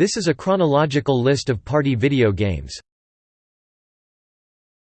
This is a chronological list of party video games.